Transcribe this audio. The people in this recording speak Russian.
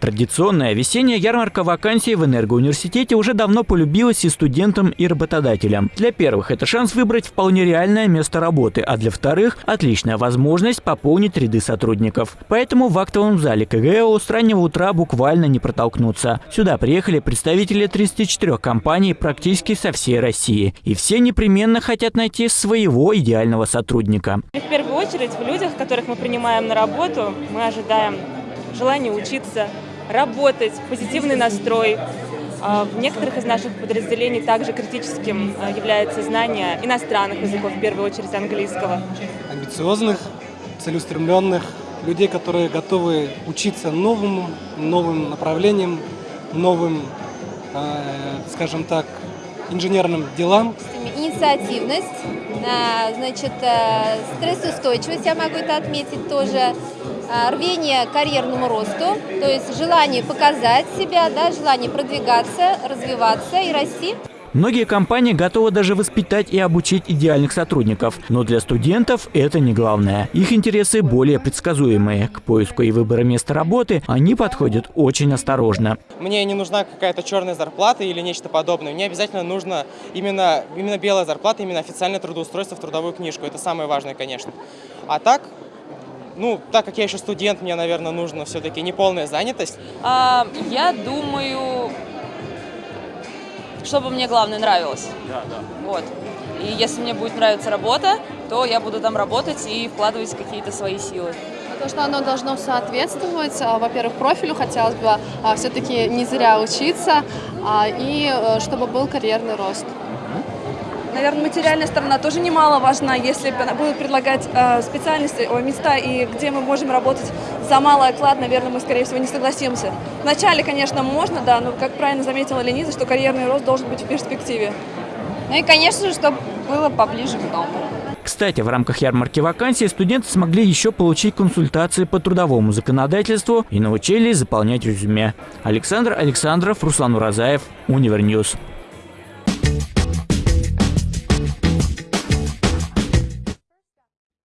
Традиционная весенняя ярмарка вакансий в Энергоуниверситете уже давно полюбилась и студентам, и работодателям. Для первых это шанс выбрать вполне реальное место работы, а для вторых – отличная возможность пополнить ряды сотрудников. Поэтому в актовом зале КГО с раннего утра буквально не протолкнуться. Сюда приехали представители 34 компаний практически со всей России. И все непременно хотят найти своего идеального сотрудника. В первую очередь в людях, которых мы принимаем на работу, мы ожидаем желание учиться, работать, позитивный настрой. А в некоторых из наших подразделений также критическим а, является знание иностранных языков, в первую очередь английского. Амбициозных, целеустремленных, людей, которые готовы учиться новым, новым направлениям, новым, э, скажем так, инженерным делам. Инициативность, значит, э, стрессоустойчивость, я могу это отметить тоже, э, рвение к карьерному росту, то есть желание показать себя, да, желание продвигаться, развиваться и расти. Многие компании готовы даже воспитать и обучить идеальных сотрудников. Но для студентов это не главное. Их интересы более предсказуемые. К поиску и выбору места работы они подходят очень осторожно. Мне не нужна какая-то черная зарплата или нечто подобное. Мне обязательно нужно именно, именно белая зарплата, именно официальное трудоустройство в трудовую книжку. Это самое важное, конечно. А так, ну, так как я еще студент, мне, наверное, нужно все-таки неполная занятость. А, я думаю, чтобы мне, главное, нравилось. Да, да. Вот. И если мне будет нравиться работа, то я буду там работать и вкладывать какие-то свои силы. То, что оно должно соответствовать, а, во-первых, профилю хотелось бы а, все-таки не зря учиться, а, и э, чтобы был карьерный рост. Наверное, материальная сторона тоже немаловажна, если будут предлагать э, специальности, места, и где мы можем работать за малый оклад, наверное, мы, скорее всего, не согласимся. Вначале, конечно, можно, да, но, как правильно заметила Лениза, что карьерный рост должен быть в перспективе. Ну и, конечно же, чтобы было поближе к дому. Кстати, в рамках ярмарки вакансий студенты смогли еще получить консультации по трудовому законодательству и научились заполнять резюме. Александр Александров, Руслан Уразаев, Универньюз.